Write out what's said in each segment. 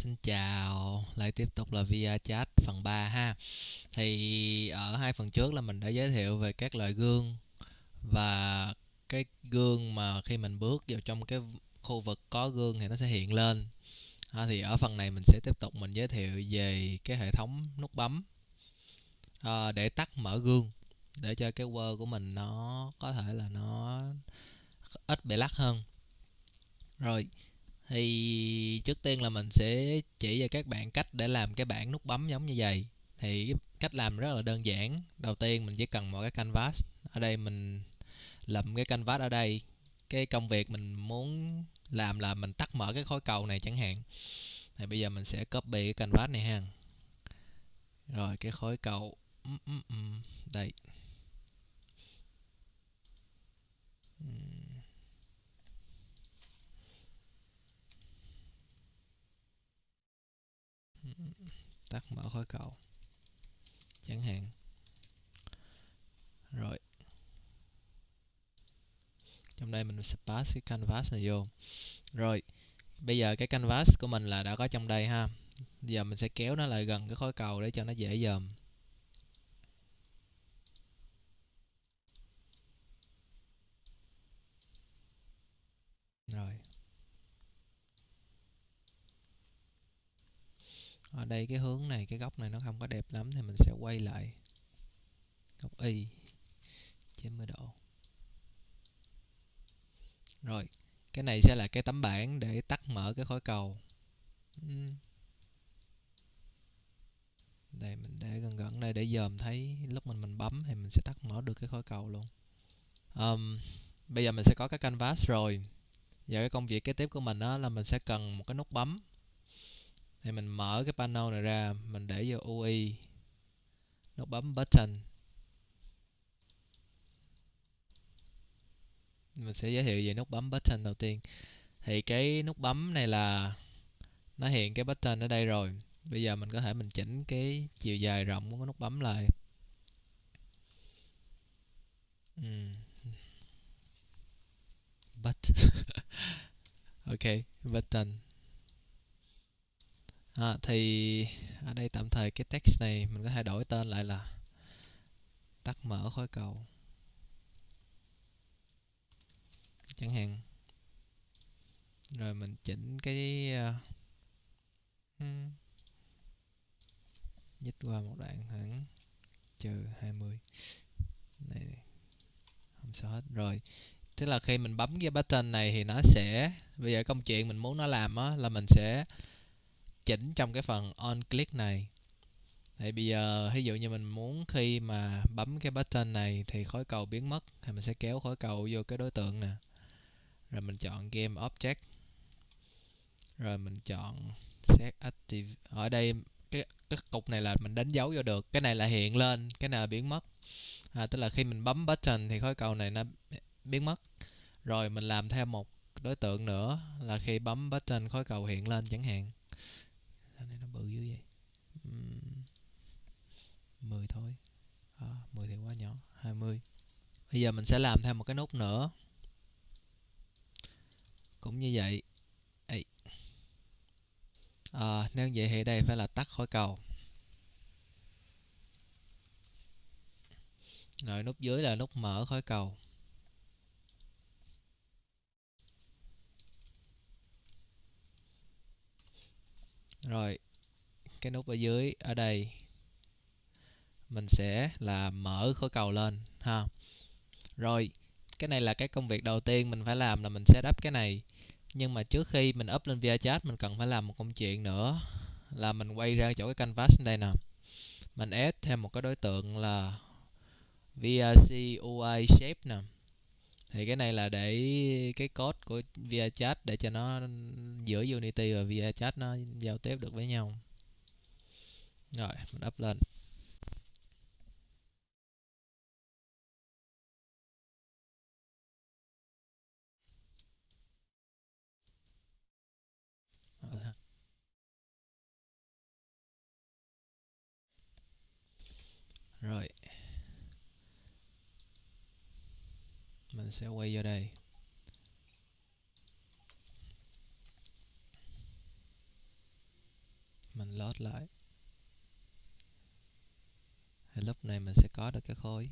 Xin chào, lại tiếp tục là via chat phần 3 ha. Thì ở hai phần trước là mình đã giới thiệu về các loại gương và cái gương mà khi mình bước vào trong cái khu vực có gương thì nó sẽ hiện lên. À, thì ở phần này mình sẽ tiếp tục mình giới thiệu về cái hệ thống nút bấm à, để tắt mở gương để cho cái word của mình nó có thể là nó ít bị lắc hơn. Rồi, thì trước tiên là mình sẽ chỉ cho các bạn cách để làm cái bảng nút bấm giống như vậy. Thì cách làm rất là đơn giản. Đầu tiên mình chỉ cần một cái canvas. Ở đây mình lậm cái canvas ở đây. Cái công việc mình muốn làm là mình tắt mở cái khối cầu này chẳng hạn. Thì bây giờ mình sẽ copy cái canvas này ha. Rồi, cái khối cầu. Đây. Tắt mở khối cầu chẳng hạn. Rồi. Trong đây mình sẽ pass cái canvas này vô. Rồi. Bây giờ cái canvas của mình là đã có trong đây ha. Giờ mình sẽ kéo nó lại gần cái khối cầu để cho nó dễ dòm rồi ở đây cái hướng này cái góc này nó không có đẹp lắm thì mình sẽ quay lại. Góc y 90 độ. Rồi cái này sẽ là cái tấm bảng để tắt mở cái khối cầu. Đây mình để gần gần đây để dòm thấy lúc mình mình bấm thì mình sẽ tắt mở được cái khối cầu luôn. Um, bây giờ mình sẽ có cái canvas rồi. Giờ cái công việc kế tiếp của mình đó là mình sẽ cần một cái nút bấm thì mình mở cái panel này ra, mình để vô UI nút bấm button. Mình sẽ giới thiệu về nút bấm button đầu tiên. Thì cái nút bấm này là nó hiện cái button ở đây rồi. Bây giờ mình có thể mình chỉnh cái chiều dài rộng của cái nút bấm lại. Uhm. but ok, button à, thì ở đây tạm thời cái text này mình có thể đổi tên lại là tắt mở khối cầu. Chẳng hạn. Rồi mình chỉnh cái uh, nhích qua một đoạn khoảng trừ 20 này không sao hết. Rồi tức là khi mình bấm cái button này thì nó sẽ bây giờ công chuyện mình muốn nó làm á là mình sẽ chỉnh trong cái phần on click này. Thì bây giờ ví dụ như mình muốn khi mà bấm cái button này thì khối cầu biến mất thì mình sẽ kéo khối cầu vô cái đối tượng nè. Rồi mình chọn game object. Rồi mình chọn set active. Ở đây cái cái cục này là mình đánh dấu vô được. Cái này là hiện lên cái này là biến mất. À, tức là khi mình bấm button thì khối cầu này nó biến mất. Rồi mình làm thêm một đối tượng nữa là khi bấm button khối cầu hiện lên chẳng hạn này nó bự dữ vậy. Uhm, 10 thôi. À, 10 thì quá nhỏ 20 bây giờ mình sẽ làm thêm một cái nút nữa. Cũng như vậy. Ê. À, nếu vậy thì đây phải là tắt khỏi cầu. Rồi nút dưới là nút mở khỏi cầu. Rồi, cái nút ở dưới, ở đây, mình sẽ là mở khối cầu lên, ha. Rồi, cái này là cái công việc đầu tiên mình phải làm là mình setup cái này. Nhưng mà trước khi mình up lên VRChat mình cần phải làm một công chuyện nữa, là mình quay ra chỗ cái canvas đây nè. Mình add thêm một cái đối tượng là VRC UI shape nè thì cái này là để cái code của VRChat để cho nó giữa Unity và VRChat nó giao tiếp được với nhau. Rồi, mình up lên. Rồi. Mình sẽ quay vô đây. Mình load lại. Thì lúc này mình sẽ có được cái khối.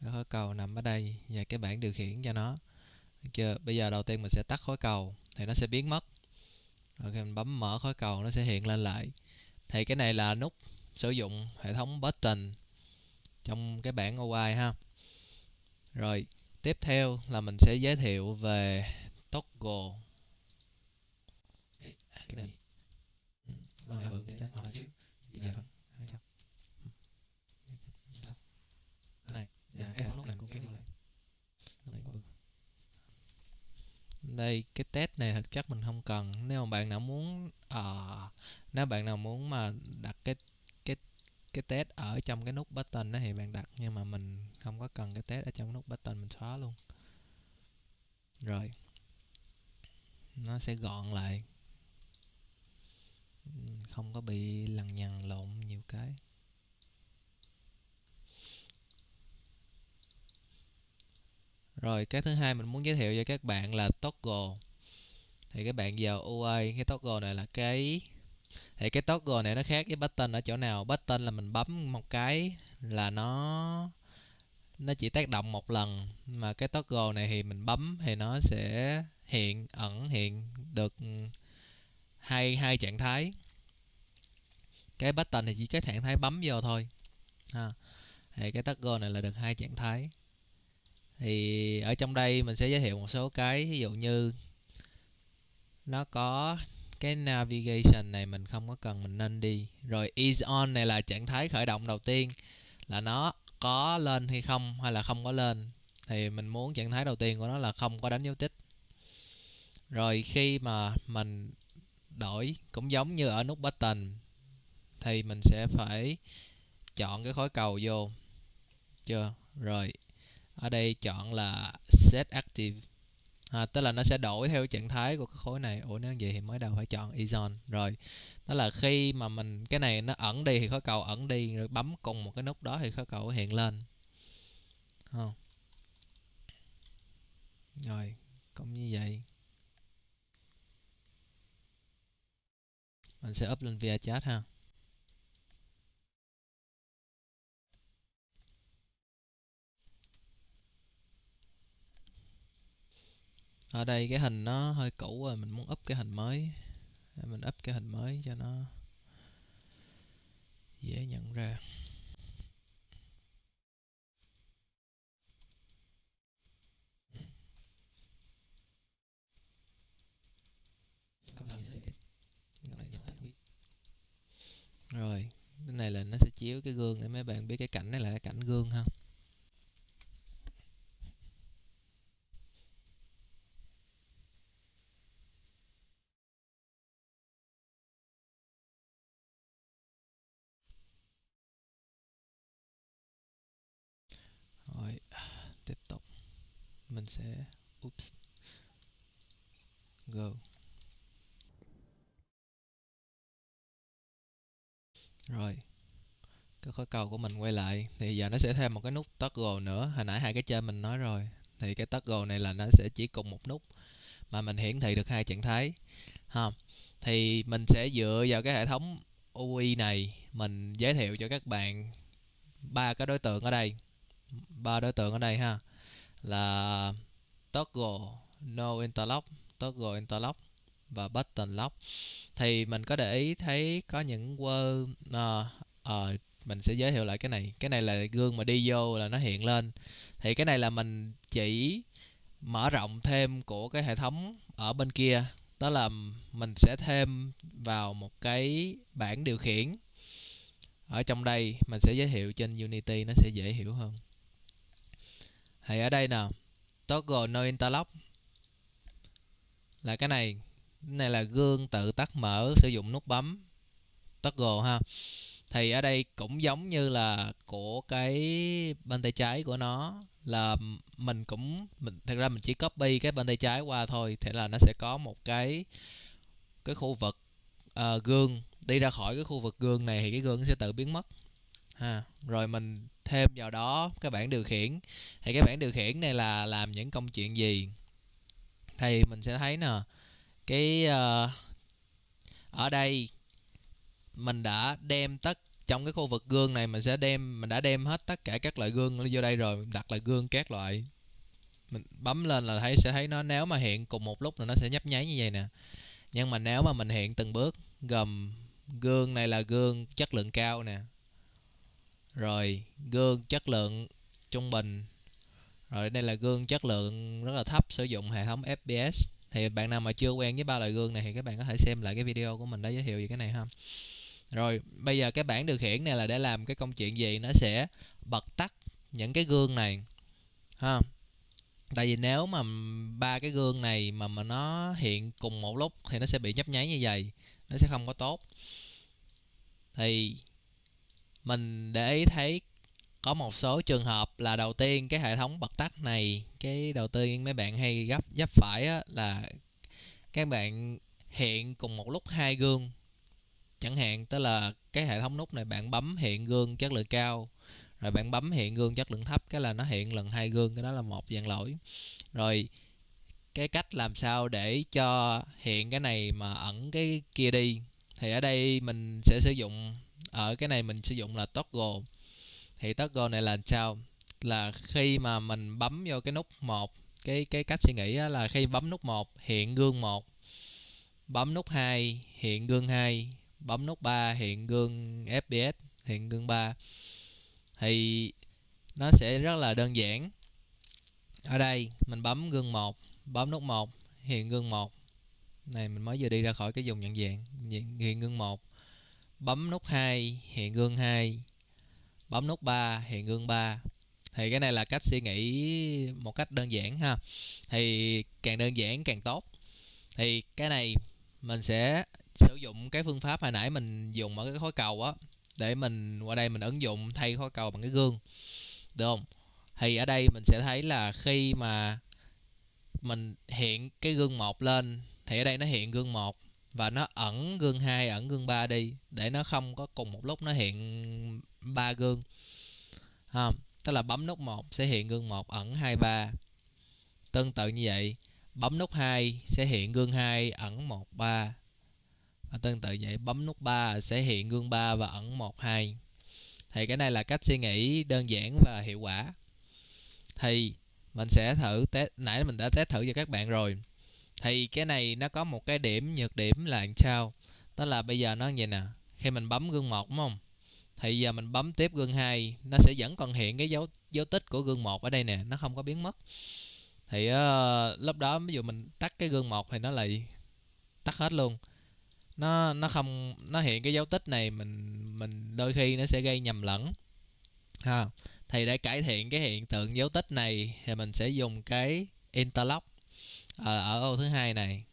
Cái khối cầu nằm ở đây, và cái bảng điều khiển cho nó. Được chưa? Bây giờ đầu tiên mình sẽ tắt khối cầu, thì nó sẽ biến mất. Rồi khi mình bấm mở khối cầu, nó sẽ hiện lên lại. Thì cái này là nút sử dụng hệ thống button trong cái bảng UI ha rồi tiếp theo là mình sẽ giới thiệu về toggle. Cái này vâng dạ, vâng. Lại đây cái test này thực chất mình không cần. Nếu mà bạn nào muốn uh, nếu bạn nào muốn mà đặt cái cái test ở trong cái nút button đó thì bạn đặt, nhưng mà mình không có cần cái test ở trong nút button mình xóa luôn. Rồi, nó sẽ gọn lại. Không có bị lằng nhằng lộn nhiều cái. Rồi, cái thứ hai mình muốn giới thiệu cho các bạn là toggle. Thì các bạn vào UI cái toggle này là cái thì cái toggle này nó khác với button ở chỗ nào? Button là mình bấm một cái là nó nó chỉ tác động một lần. Mà cái toggle này thì mình bấm thì nó sẽ hiện, ẩn hiện được hai hai trạng thái. Cái button thì chỉ cái trạng thái bấm vô thôi. Ha. Thì cái toggle này là được hai trạng thái. Thì ở trong đây mình sẽ giới thiệu một số cái. Ví dụ như nó có cái navigation này mình không có cần mình nên đi. Rồi is on này là trạng thái khởi động đầu tiên. Là nó có lên hay không, hay là không có lên. Thì mình muốn trạng thái đầu tiên của nó là không có đánh dấu tích. Rồi khi mà mình đổi, cũng giống như ở nút button, thì mình sẽ phải chọn cái khối cầu vô. Chưa? Rồi, ở đây chọn là set active à, tức là nó sẽ đổi theo trạng thái của cái khối này. Ủa nếu vậy thì mới đầu phải chọn ion rồi đó là khi mà mình cái này nó ẩn đi thì khối cầu ẩn đi rồi bấm cùng một cái nút đó thì khối cầu hiện lên. Không rồi cũng như vậy. Mình sẽ up lên via chat ha. Ở đây cái hình nó hơi cũ rồi, mình muốn up cái hình mới. Mình up cái hình mới cho nó dễ nhận ra. Rồi, cái này là nó sẽ chiếu cái gương để mấy bạn biết cái cảnh này là cái cảnh gương ha rồi tiếp tục mình sẽ, oops, go. Rồi, cái khối cầu của mình quay lại. Thì giờ nó sẽ thêm một cái nút toggle nữa. Hồi nãy hai cái trên mình nói rồi. Thì cái toggle này là nó sẽ chỉ cùng một nút mà mình hiển thị được hai trạng thái. Ha. Thì mình sẽ dựa vào cái hệ thống UI này, mình giới thiệu cho các bạn ba cái đối tượng ở đây. Ba đối tượng ở đây ha là toggle no interlock toggle interlock và button lock. Thì mình có để ý thấy có những word uh, uh, mình sẽ giới thiệu lại cái này. Cái này là gương mà đi vô là nó hiện lên. Thì cái này là mình chỉ mở rộng thêm của cái hệ thống ở bên kia. Đó là mình sẽ thêm vào một cái bảng điều khiển. Ở trong đây mình sẽ giới thiệu trên Unity nó sẽ dễ hiểu hơn thì ở đây nè toggle no interlock. Là cái này. Cái này là gương tự tắt mở sử dụng nút bấm. Toggle ha. Thì ở đây cũng giống như là của cái bên tay trái của nó. Là mình cũng mình thật ra mình chỉ copy cái bên tay trái qua thôi thế là nó sẽ có một cái cái khu vực uh, gương. Đi ra khỏi cái khu vực gương này thì cái gương sẽ tự biến mất. Ha rồi mình thêm vào đó cái bảng điều khiển. Thì cái bảng điều khiển này là làm những công chuyện gì? Thì mình sẽ thấy nè cái uh, ở đây mình đã đem tất trong cái khu vực gương này mình sẽ đem mình đã đem hết tất cả các loại gương vô đây rồi đặt lại gương các loại. Mình bấm lên là thấy sẽ thấy nó nếu mà hiện cùng một lúc là nó sẽ nhấp nháy như vậy nè. Nhưng mà nếu mà mình hiện từng bước gồm gương này là gương chất lượng cao nè rồi, gương chất lượng trung bình. Rồi, đây là gương chất lượng rất là thấp, sử dụng hệ thống FPS thì bạn nào mà chưa quen với ba loại gương này thì các bạn có thể xem lại cái video của mình đã giới thiệu về cái này ha. Rồi, bây giờ cái bảng điều khiển này là để làm cái công chuyện gì? Nó sẽ bật tắt những cái gương này, ha. Tại vì nếu mà ba cái gương này mà mà nó hiện cùng một lúc thì nó sẽ bị nhấp nháy như vậy, nó sẽ không có tốt. Thì mình để ý thấy có một số trường hợp là đầu tiên cái hệ thống bật tắt này cái đầu tiên mấy bạn hay gấp gấp phải á, là các bạn hiện cùng một lúc hai gương. Chẳng hạn tức là cái hệ thống nút này bạn bấm hiện gương chất lượng cao rồi bạn bấm hiện gương chất lượng thấp cái là nó hiện lần hai gương cái đó là một dạng lỗi. Rồi cái cách làm sao để cho hiện cái này mà ẩn cái kia đi? Thì ở đây mình sẽ sử dụng ở cái này mình sử dụng là toggle. Thì toggle này là sao? Là khi mà mình bấm vô cái nút một, cái cái cách suy nghĩ là khi bấm nút 1 hiện gương 1 bấm nút 2 hiện gương 2 bấm nút 3 hiện gương FPS hiện gương 3 thì nó sẽ rất là đơn giản. Ở đây, mình bấm gương 1 bấm nút 1 hiện gương 1 này, mình mới vừa đi ra khỏi cái dùng nhận dạng, hiện gương 1 bấm nút 2 hiện gương 2 bấm nút 3 hiện gương 3 thì cái này là cách suy nghĩ một cách đơn giản ha. Thì càng đơn giản càng tốt. Thì cái này mình sẽ sử dụng cái phương pháp hồi nãy mình dùng ở cái khối cầu á, để mình qua đây mình ứng dụng thay khối cầu bằng cái gương. Được không? Thì ở đây mình sẽ thấy là khi mà mình hiện cái gương một lên, thì ở đây nó hiện gương một và nó ẩn gương 2 ẩn gương 3 đi, để nó không có cùng một lúc nó hiện ba gương. Ha, tức là bấm nút 1 sẽ hiện gương 1 ẩn 2 3 tương tự như vậy, bấm nút 2 sẽ hiện gương 2 ẩn 1 3 và tương tự vậy, bấm nút 3 sẽ hiện gương 3 và ẩn 1 2 thì cái này là cách suy nghĩ đơn giản và hiệu quả. Thì mình sẽ thử test, nãy mình đã test thử cho các bạn rồi thì cái này nó có một cái điểm nhược điểm là làm sao? Đó là bây giờ nó như vậy nè khi mình bấm gương 1 đúng không? Thì giờ mình bấm tiếp gương 2 nó sẽ vẫn còn hiện cái dấu dấu tích của gương 1 ở đây nè nó không có biến mất. Thì uh, lúc đó ví dụ mình tắt cái gương 1 thì nó lại tắt hết luôn. Nó nó không nó hiện cái dấu tích này mình mình đôi khi nó sẽ gây nhầm lẫn. Ha thì để cải thiện cái hiện tượng dấu tích này thì mình sẽ dùng cái interlock ở, ở ô thứ hai này.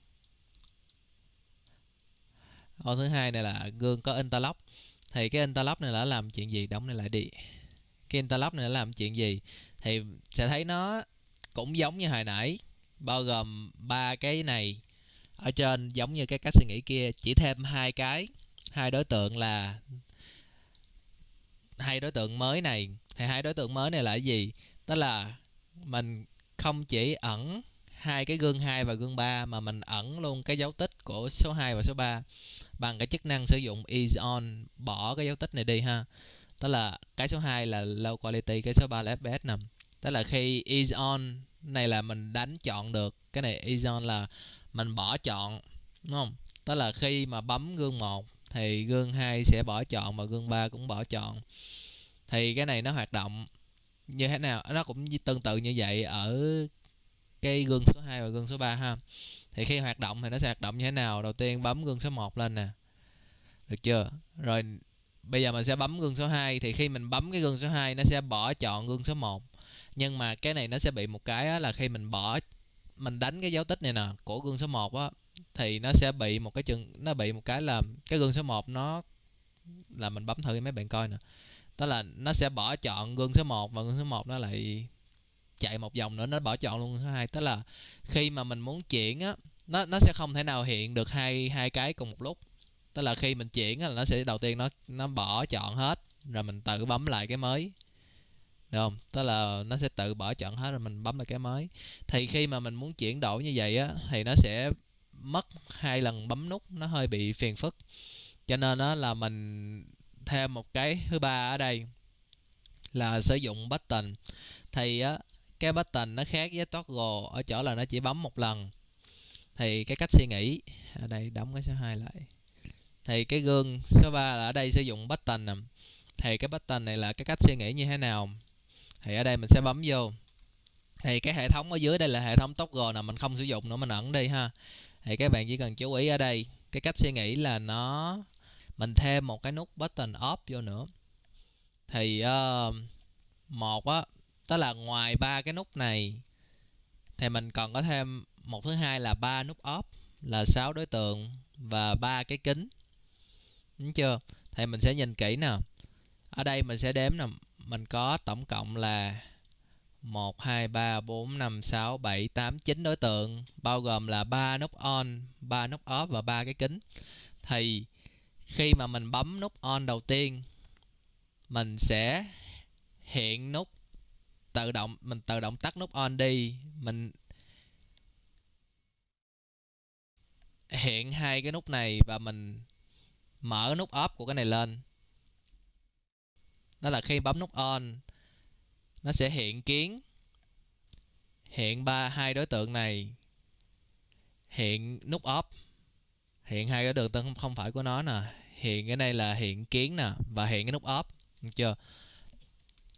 Ô thứ hai này là gương có interlock. Thì cái interlock này là làm chuyện gì? Đóng này lại đi. Cái interlock này là làm chuyện gì? Thì sẽ thấy nó cũng giống như hồi nãy bao gồm ba cái này. Ở trên giống như cái cách suy nghĩ kia chỉ thêm hai cái. Hai đối tượng là hai đối tượng mới này. Thì hai đối tượng mới này là cái gì? Đó là mình không chỉ ẩn hai cái gương 2 và gương 3 mà mình ẩn luôn cái dấu tích của số 2 và số 3 bằng cái chức năng sử dụng is on, bỏ cái dấu tích này đi ha. Tức là cái số 2 là low quality, cái số 3 là fps nằm tức là khi is on này là mình đánh chọn được, cái này is on là mình bỏ chọn, đúng không? Tức là khi mà bấm gương 1 thì gương 2 sẽ bỏ chọn và gương 3 cũng bỏ chọn. Thì cái này nó hoạt động như thế nào? Nó cũng tương tự như vậy ở cái gương số 2 và gương số 3 ha thì khi hoạt động thì nó sẽ hoạt động như thế nào đầu tiên bấm gương số 1 lên nè được chưa rồi bây giờ mình sẽ bấm gương số 2 thì khi mình bấm cái gương số 2 nó sẽ bỏ chọn gương số 1 nhưng mà cái này nó sẽ bị một cái là khi mình bỏ mình đánh cái dấu tích này nè của gương số 1 á thì nó sẽ bị một cái chừng nó bị một cái là cái gương số 1 nó là mình bấm thử mấy bạn coi nè đó là nó sẽ bỏ chọn gương số 1 và gương số 1 nó lại chạy một vòng nữa, nó bỏ chọn luôn. Số 2 tức là khi mà mình muốn chuyển á, nó nó sẽ không thể nào hiện được hai hai cái cùng một lúc. Tức là khi mình chuyển á, là nó sẽ, đầu tiên nó nó bỏ chọn hết, rồi mình tự bấm lại cái mới. Được không? Tức là nó sẽ tự bỏ chọn hết, rồi mình bấm lại cái mới. Thì khi mà mình muốn chuyển đổi như vậy á, thì nó sẽ mất hai lần bấm nút, nó hơi bị phiền phức. Cho nên đó là mình thêm một cái, thứ ba ở đây là sử dụng button. Thì á cái button nó khác với toggle ở chỗ là nó chỉ bấm một lần. Thì cái cách suy nghĩ ở đây đóng cái số 2 lại. Thì cái gương số 3 là ở đây sử dụng button nè. Thì cái button này là cái cách suy nghĩ như thế nào? Thì ở đây mình sẽ bấm vô. Thì cái hệ thống ở dưới đây là hệ thống toggle nè mình không sử dụng nữa mình ẩn đi ha. Thì các bạn chỉ cần chú ý ở đây cái cách suy nghĩ là nó mình thêm một cái nút button off vô nữa. Thì uh, một á đó là ngoài ba cái nút này thì mình còn có thêm một thứ hai là ba nút off là 6 đối tượng và ba cái kính. Đúng chưa? Thì mình sẽ nhìn kỹ nè. Ở đây mình sẽ đếm nè. Mình có tổng cộng là 1, 2, 3, 4, 5, 6, 7, 8, 9 đối tượng bao gồm là 3 nút on, 3 nút off và 3 cái kính. Thì khi mà mình bấm nút on đầu tiên mình sẽ hiện nút tự động mình tự động tắt nút on đi, mình hiện hai cái nút này và mình mở nút off của cái này lên. Đó là khi bấm nút on nó sẽ hiện kiến. Hiện ba hai đối tượng này. Hiện nút off. Hiện hai cái đường tượng không phải của nó nè. Hiện cái này là hiện kiến nè và hiện cái nút off. Được chưa?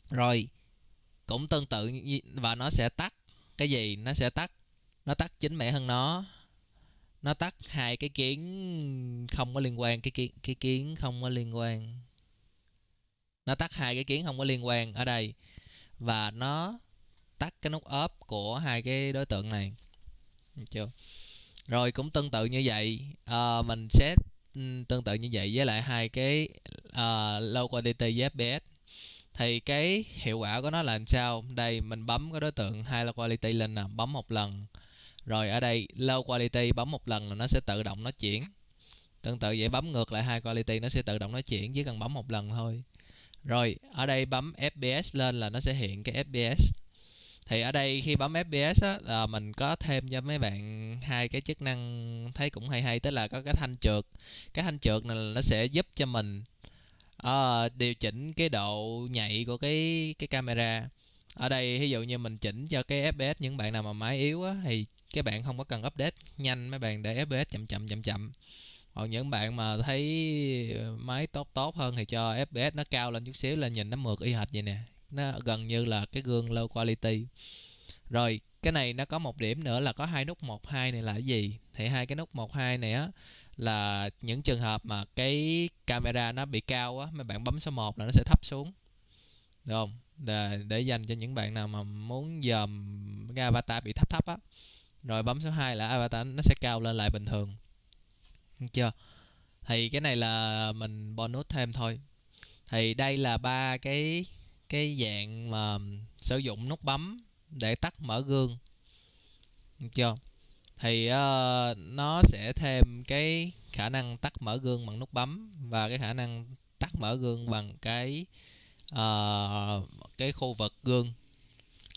Rồi cũng tương tự và nó sẽ tắt. Cái gì? Nó sẽ tắt. Nó tắt chính mẹ hơn nó. Nó tắt hai cái kiến không có liên quan cái kiến cái kiến không có liên quan. Nó tắt hai cái kiến không có liên quan ở đây. Và nó tắt cái nút ốp của hai cái đối tượng này. Được chưa? Rồi cũng tương tự như vậy. Uh, mình sẽ ừ, tương tự như vậy với lại hai cái ờ, uh, low quality với fps thì cái hiệu quả của nó là làm sao? Đây, mình bấm cái đối tượng high quality lên nè, bấm một lần. Rồi ở đây, low quality bấm một lần là nó sẽ tự động nó chuyển. Tương tự vậy, bấm ngược lại high quality nó sẽ tự động nó chuyển, chỉ cần bấm một lần thôi. Rồi, ở đây bấm fps lên là nó sẽ hiện cái fps thì ở đây khi bấm fps á, là mình có thêm cho mấy bạn hai cái chức năng thấy cũng hay hay, tức là có cái thanh trượt. Cái thanh trượt này là nó sẽ giúp cho mình à, điều chỉnh cái độ nhạy của cái cái camera. Ở đây ví dụ như mình chỉnh cho cái fps những bạn nào mà máy yếu á thì các bạn không có cần update nhanh mấy bạn để fps chậm chậm chậm chậm. Còn những bạn mà thấy ờ, máy tốt tốt hơn thì cho fps nó cao lên chút xíu là nhìn nó mượt y hệt vậy nè. Nó gần như là cái gương low quality. Rồi cái này nó có một điểm nữa là có hai nút một hai này là cái gì? Thì hai cái nút một hai này á là những trường hợp mà cái camera nó bị cao á mấy bạn bấm số 1 là nó sẽ thấp xuống. Được không? Để, để dành cho những bạn nào mà muốn dòm cái avatar bị thấp thấp á. Rồi bấm số 2 là avatar nó sẽ cao lên lại bình thường. Được chưa? Thì cái này là mình bonus thêm thôi. Thì đây là ba cái cái dạng mà sử dụng nút bấm để tắt mở gương. Được chưa? Thì uh, nó sẽ thêm cái khả năng tắt mở gương bằng nút bấm và cái khả năng tắt mở gương bằng cái uh, cái khu vực gương.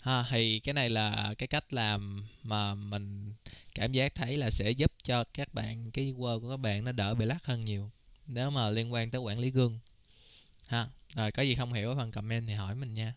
Ha thì cái này là cái cách làm mà mình cảm giác thấy là sẽ giúp cho các bạn cái word của các bạn nó đỡ bị lắc hơn nhiều nếu mà liên quan tới quản lý gương. Ha rồi có gì không hiểu ở phần comment thì hỏi mình nha.